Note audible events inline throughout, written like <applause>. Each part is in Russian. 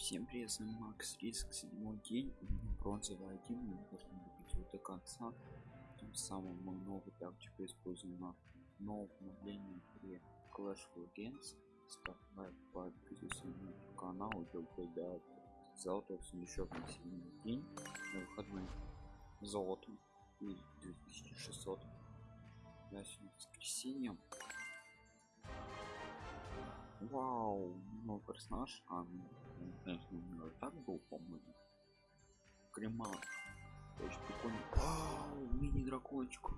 Всем привет, с вами Макс Риск, седьмой день, бронзовый один, мы должны добить его до конца. Тем самым мы новую тактику используем на новом обновлении игре Clash of Games. Ставь лайк, подписывайся на канал, и до золотого сундучок на седьмой день, на выходной золотом и 2600. Да, сегодня воскресенье. Вау, новый персонаж, а, так был, по-моему. Крема. Очень прикольно. Вау, мини-дракончик.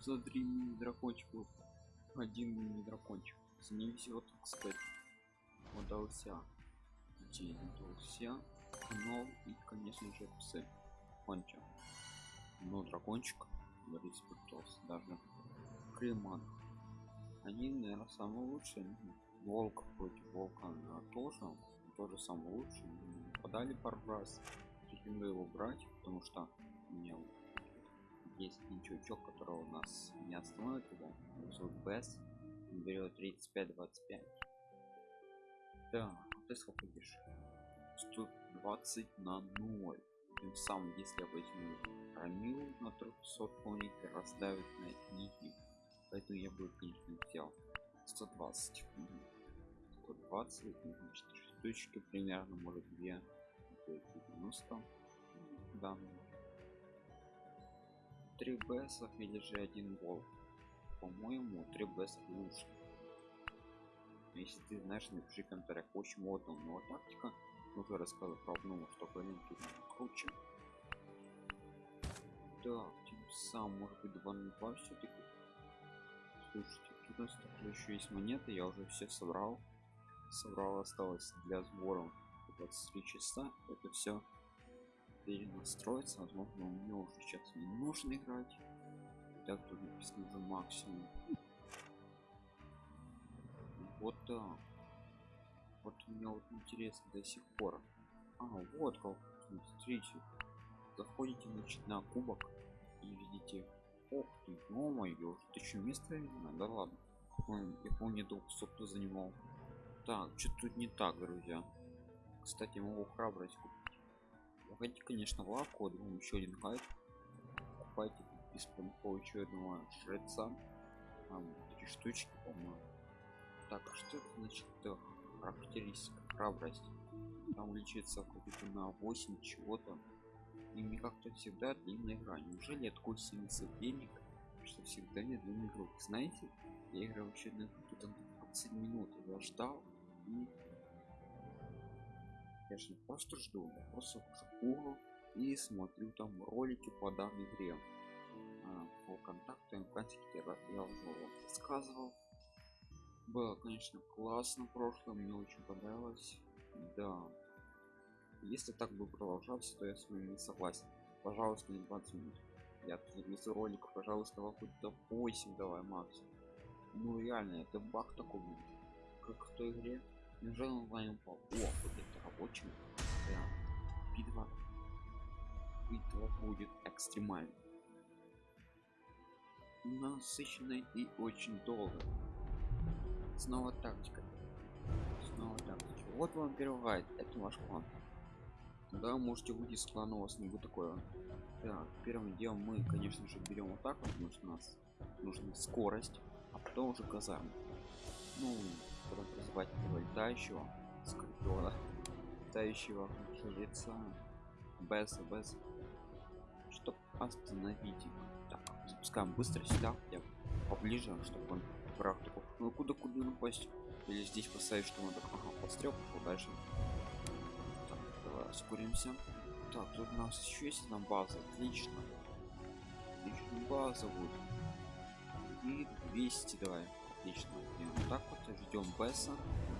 Смотри, мини-дракончик. Один мини-дракончик. С ним везет, кстати. Удался. День удался. Но и, конечно же, псы. Конча. Но дракончик. Борис пытался даже. Креман они наверное самые лучшие волк против волка тоже тоже самый лучший подали пару раз. Рекомендую его брать потому что у меня есть чувачок которого у нас не остановит его зовут бес берет 35 25 да ты сколько идешь 120 на 0 тем самым если я возьму рамил на 300 он раздавит на нити поэтому я бы конечно взял. 120 120 4 штучки примерно может 2 90 да 3 бсов или же один волк по-моему 3 бс лучше. Если ты знаешь напиши комментариях очень модная новая тактика уже рассказывал про одну что рынке круче. Так тем самым может быть 2 на 2 все-таки слушайте тут у нас еще есть монеты я уже все собрал собрал осталось для сбора 23 часа это все перенастроиться возможно меня уже сейчас не нужно играть. Так тут уже максимум. Вот так. Вот у меня вот интересно до сих пор. А вот как. Смотрите. Заходите значит на кубок и видите. Ох ты, о моё, ты что место именно? Да ладно. Я помню, долг кто занимал. Так, что тут не так, друзья. Кстати, могу храбрость купить. Заходите, конечно, в лавку, думаю, еще один гайд. Покупайте без еще одного жреца. Там три штучки, по-моему. Так, а что это значит характеристика храбрость? Там лечится какой-то на 8 чего-то и мне как-то всегда длинная игра неужели я такой сильный соперник что всегда не длинный игрок знаете я играл вообще на где-то 20 минут я ждал и я же просто жду я просто хожу и смотрю там ролики по данной игре. А, по контактам практике я уже вам рассказывал. Было конечно классно прошлое мне очень понравилось. Да. Если так бы продолжаться то я с вами не согласен. Пожалуйста не 20 минут я без ролика пожалуйста хоть до 8 давай макс ну реально это баг такой будет как в той игре неужели онлайн упал о вот это рабочий да. битва битва будет экстремальной насыщенной и очень долго снова тактика. Снова тактика. Вот вам гайд это ваш план. Да можете выйти с клана у вас не будет такое. Так первым делом мы конечно же берем вот потому что у нас нужна скорость а потом уже казарм ну потом призывать этого летающего скорпиона летающего жреца без без чтобы остановить их. Так запускаем быстро сюда. Я поближе чтобы он враг такой ну куда куда напасть или здесь поставить что надо ага, пострел пошел дальше. Ускоримся. Так тут у нас еще есть одна база. Отлично. Отлично база будет. И 200 давай отлично и вот так вот ждем бесса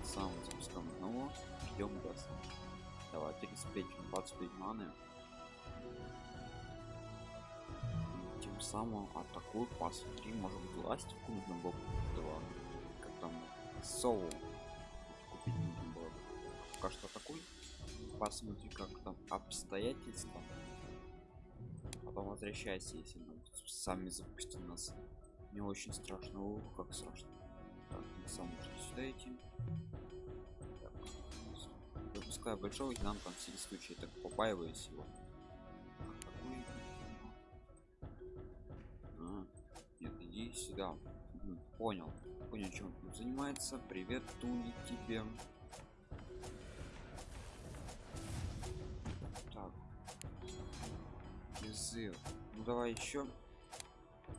сам запускаем одного. Ждем бесса. Давай 35 25 маны. Тем самым атакую посмотри может быть ластику нужно было два как там соу купить нужно было. Пока что атакуй. Посмотри как там обстоятельства. Потом возвращайся если сами запустим нас не очень страшно. Ух, как страшно. Так мы сам можно сюда идти. Так, запускаю большого и нам там всякий случай так побаиваюсь его? А, нет иди сюда. Понял. Понял чем он занимается. Привет туни тебе. Так. Призыв. Ну давай еще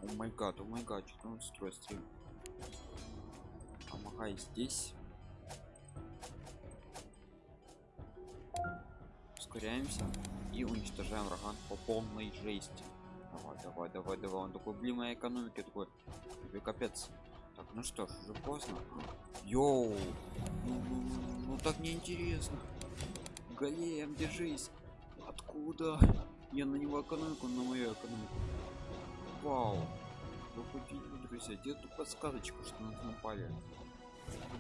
о май гад о май гад что он строит стрим помогай здесь. Ускоряемся и уничтожаем врага по полной жести. Давай давай давай давай. Он такой блин моя экономика такой. Тебе капец. Так ну что ж уже поздно. Йоу! Ну, ну, ну, ну так неинтересно. Голем держись. Откуда? Я на него экономику на мою экономику вау. Вы хоть видели друзья где эту подсказочку что нас напали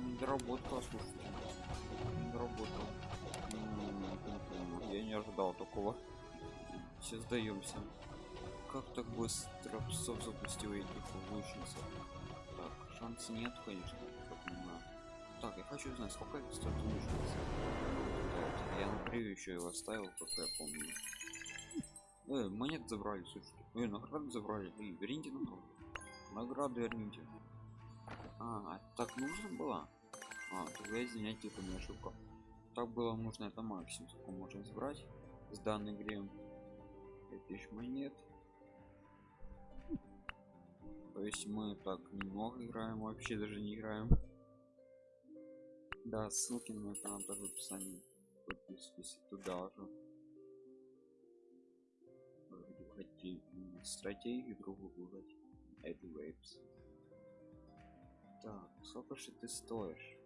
недоработка слушайте. Недоработка я не ожидал такого. Все сдаемся. Как так быстро псов запустил этих лучниц так шанс нет конечно так я хочу знать сколько стоит лучница я на превью еще его оставил как я помню Э, монет забрали, слушайте. Э, награду забрали. И верните награду. Награду верните. А, а так нужно было? А, тогда извиняйте, это не ошибка. Так было нужно, это максимум, сколько можем забрать с данной игре. 5000 монет. То есть мы так немного играем, вообще даже не играем. Да, ссылки на это нам тоже в описании. Подписывайтесь туда же. Стратегию другую выбрать. Это вейпс так сколько же ты стоишь?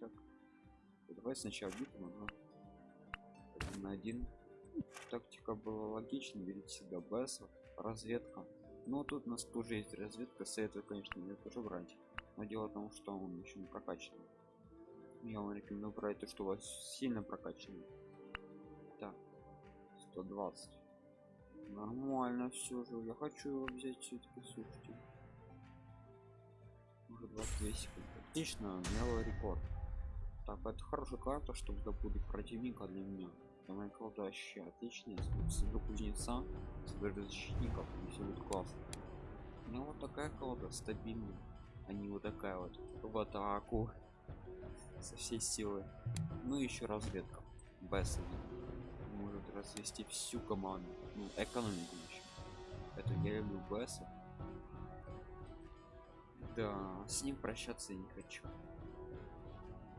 Так давай сначала битву но один на один. Тактика была логична берите всегда бессов разведка. Но тут у нас тоже есть разведка советую конечно ее тоже брать. Но дело в том что он еще не прокачан. Я вам рекомендую брать то что у вас сильно прокачанный так 120 нормально все же. Я хочу его взять все-таки слушайте уже 22 секунды. Отлично мелый рекорд. Так это хорошая карта чтобы добудет противника для меня. Для моей вообще отличная соберу кузнеца соберу защитников и все будет классно. У меня вот такая колода стабильная а не вот такая вот в атаку <laughs> со всей силы. Ну и еще разведка. Без развести всю команду ну экономику еще это я люблю беса да с ним прощаться я не хочу.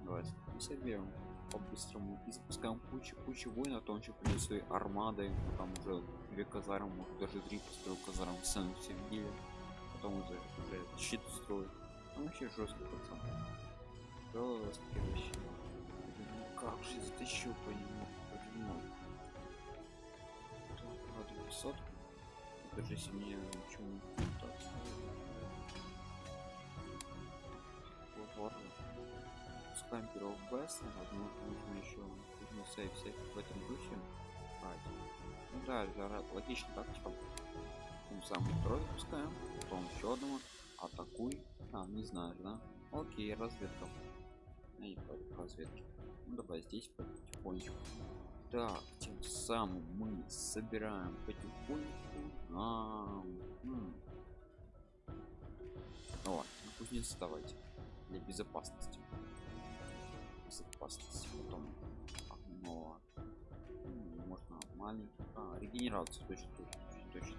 Давайте мы соберем по-быстрому и запускаем кучу кучу воинов а то он еще придет своей армадой ну, там уже две казармы может даже три построил казарм сами все видели потом уже, уже щит строит. Ну вообще жестко пацан. Жесткий вообще. Ну, как же затащил по нему по нему так, 500 даже если мне ничего не так ладно пускаем первого беста возможно нужно еще нужно сейф сейф в этом духе а, ну да это логично тактика тем самым второй запускаем потом еще одного атакуй. А не знаешь да. Окей разведка. Я против разведки. Ну давай здесь потихонечку так тем самым мы собираем потихоньку а, ну ладно кузнец давайте для безопасности. Безопасности потом. Но можно маленький а, регенерацию точно точно точно,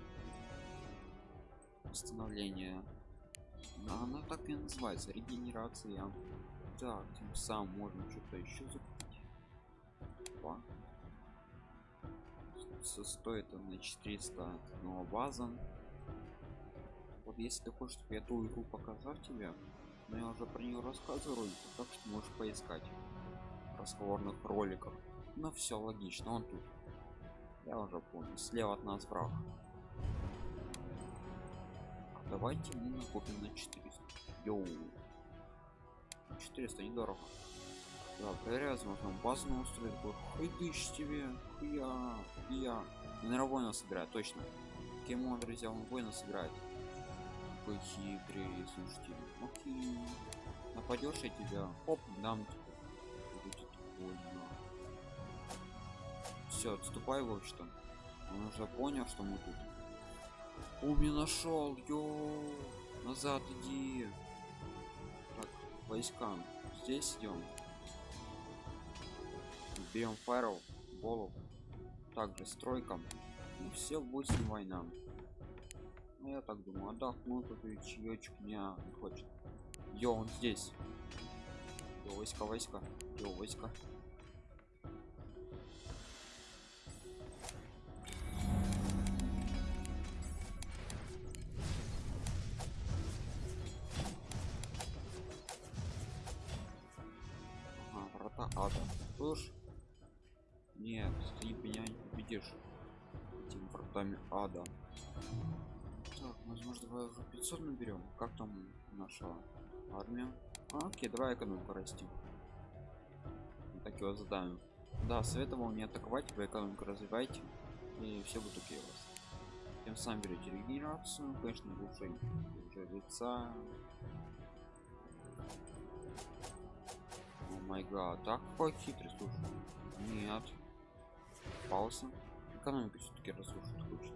восстановление. Она так и называется регенерация. Так тем самым можно что-то еще закупить Опа. стоит он на 400 но база. Вот если ты хочешь чтобы я ту игру показал тебе но я уже про нее рассказываю так что можешь поискать в разговорных роликах но все логично он тут. Я уже понял слева от нас враг. Давайте мы накопим на 400 Йоу. 400 недорого да, проверяю возможно базу устроить хайдыш тебе я. Я наверное воина собирает точно. Кем он друзья он воина собирает. Какой хитрый слушайте. Окей. На нападешь я тебя оп дам тебе. Все отступай в общем он уже понял что мы тут. Уми нашел ё назад иди. Так войска. Здесь идем берем фаерл болов также стройкам и все будет не война ну, я так думаю отдохну тут и чаечек не хочет Йо, он здесь. Йо, войска, войска. Йо, войска. Победишь этими вратами ада. Так, возможно, давай уже 500 наберем. Как там наша армия? А, окей, давай экономику расти. Так его задаем. Да, советовал не атаковать, вы экономику развивайте, и все будет окей у вас. Тем самым берете регенерацию, конечно, лучше уже. О май гад, так какой хитрый, слушай. Нет. Пауза. Экономику все-таки разрушить хочет.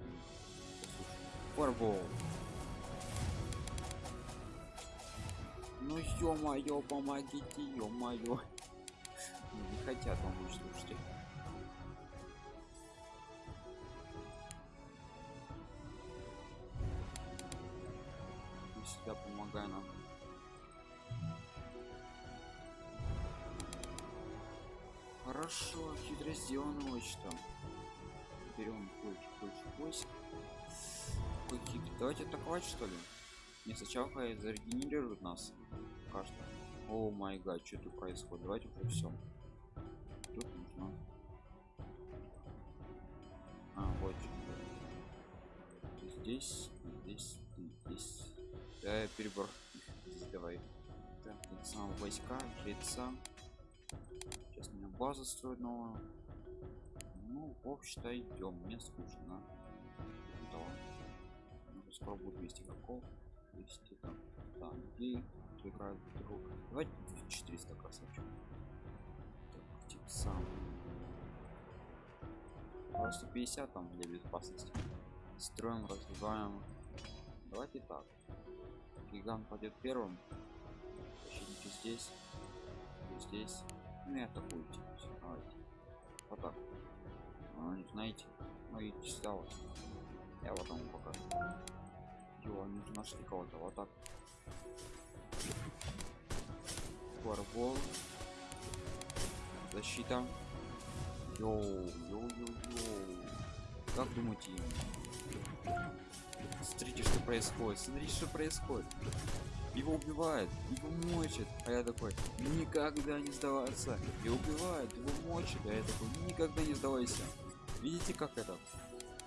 Фарбол. Ну ё-моё, помогите, ё-моё. <laughs> Не хотят помочь, слушайте. Больше, больше войск. Какие Давайте атаковать что ли? Не сначала зарегенерируют нас. Кажется. О май гад, что тут происходит? Давайте уже все. Тут нужно. А, вот. Здесь, здесь, здесь. Да, перебор. Здесь давай. Так, сам войска, жреца. Сейчас меня база строит новую. Ну, в общем-то, идем. Мне скучно. Да. Ну, будет 200 игроков. 200 там. Да, людей играют друг. Давайте 400 красавчик. Так, типа сам. Просто 50 там для безопасности. Строим, развиваем. Давайте так. Гигант пойдет первым. Защитники здесь. Здесь. Ну и атакуйте. Давайте. Вот так. А, знаете, ну и вот. Я вот вам покажу. Его, они уже нашли кого-то. Вот так. Fireball. Защита. Йоу, йоу, йоу, йоу. Как думаете? Смотрите, что происходит. Смотрите, что происходит. Его убивают, его мочат. А я такой, никогда не сдаваться. Его убивают, его мочат. А я такой, никогда не сдавайся. Видите, как это?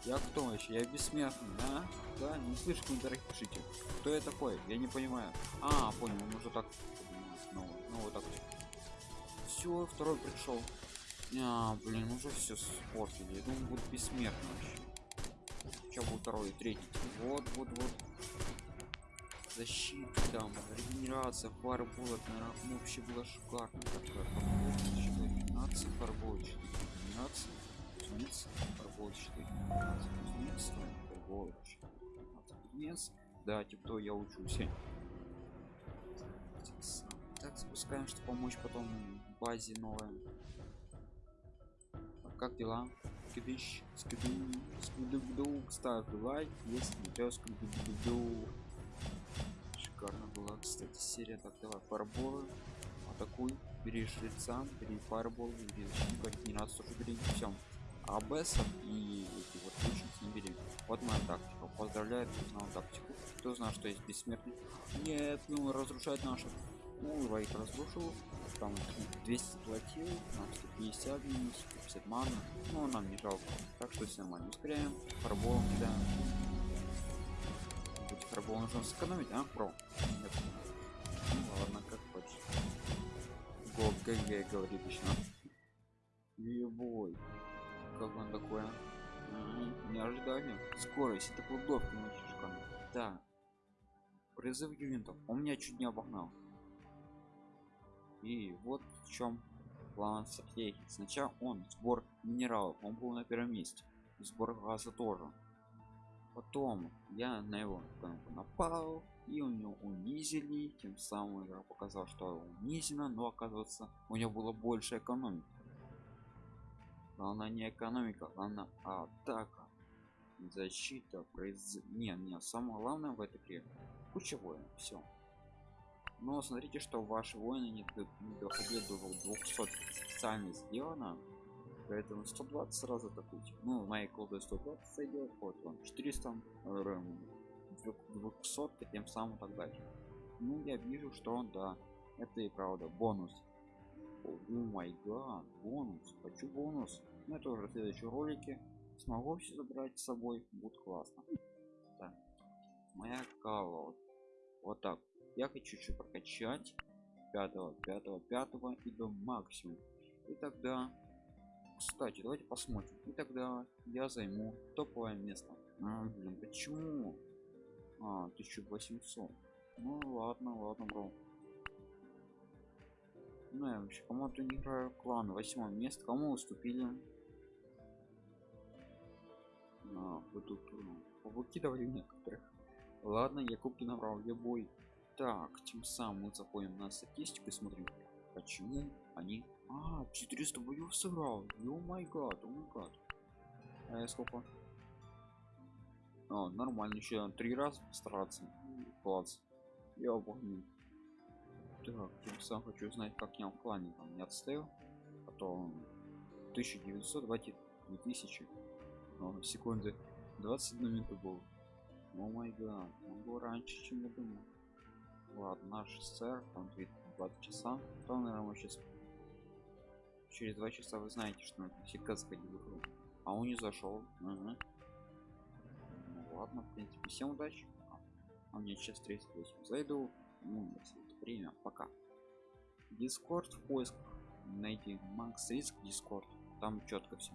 Я кто вообще? Я бессмертный, да? Да, не слышу комментариях пишите. Кто я такой? Я не понимаю. А, понял, он уже так. Ну, ну вот так. Все, второй пришел. А, блин, уже все спортили. Я думаю, будет бессмертный вообще. Сейчас будет второй и третий. Вот, вот, вот. Защита там, регенерация, пара булок, наверное, вообще было шикарно. Такая регенерация, фарболочка, регенерация, кузнец, фарболочка, кузнец, кузнец. Да, типа я учусь. Так, запускаем, чтобы помочь потом базе новой. Как дела? Скидыш, скиду, скиду, ставь лайк, если не то скиду. Шикарно была, кстати, серия. Так, давай, фарболы, атакуй, бери жреца, бери фарбол, бери защитника, регенерацию тоже бери, все. АБСов и эти вот лучниц не. Вот моя тактика. Поздравляю, кто знал тактику. Кто знал, что есть бессмертный? Нет, ну разрушать наших. Ну, их разрушил. Там 200 платил, нам 150 минус, 50 мана. Ну, нам не жалко. Так что все нормально. Ускоряем, фарболом кидаем. Быть фарбол нужно сэкономить, а? Про. Нет. Ну ладно, как хочешь. Го ГГ говорит еще. Ебой. Как он такое? Не ожидали. Скорость, это кладовка мальчишка. Да. Призыв юнитов. Он меня чуть не обогнал. И вот в чем план стратегии. Сначала он сбор минералов, он был на первом месте. Сбор газа тоже. Потом я на его напал, и у него унизили, тем самым я показал, что унизено, но оказывается у него было больше экономики. Главное не экономика, главное атака, защита, произ... Не, не, самое главное в этой игре кучевое, все. Но смотрите, что ваши воины не, не доходили до 200 специально сделано, поэтому 120 сразу атакуйте. Ну, моей колды 120 сойдет, вот он 400 200 тем самым так дальше ну я вижу что он да это и правда бонус о май гад бонус хочу бонус. Ну это уже в следующем ролике смогу все забрать с собой будет классно. Так моя кава вот так. Я хочу чуть прокачать 5 5 5 и до максимум и тогда кстати давайте посмотрим. И тогда я займу топовое место. А, блин, почему? А 1800 ну ладно ладно бро ну я вообще кому-то не играю клан восьмое место. Кому уступили? А, ну, выкидывали некоторых. Ладно я кубки набрал я бой. Так тем самым мы заходим на статистику и смотрим почему они. А 400 боев сыграл. Ё май гад о май гад. А я сколько? А, нормально еще три раза постараться класс. Я помню так тем сам хочу узнать как я в клане там не отстоял а то 1900 давайте 2000 О, секунды 21 минуту был о май гад он был раньше чем я думал. Ладно наш сэр там 20 часа. То наверное мы сейчас через два часа вы знаете что надо всегда заходить в игру а он не зашел. Угу ладно в принципе всем удачи. А мне сейчас 38 зайду. Ну если время. Пока. Дискорд в поисках. Найти. Макс риск дискорд там четко все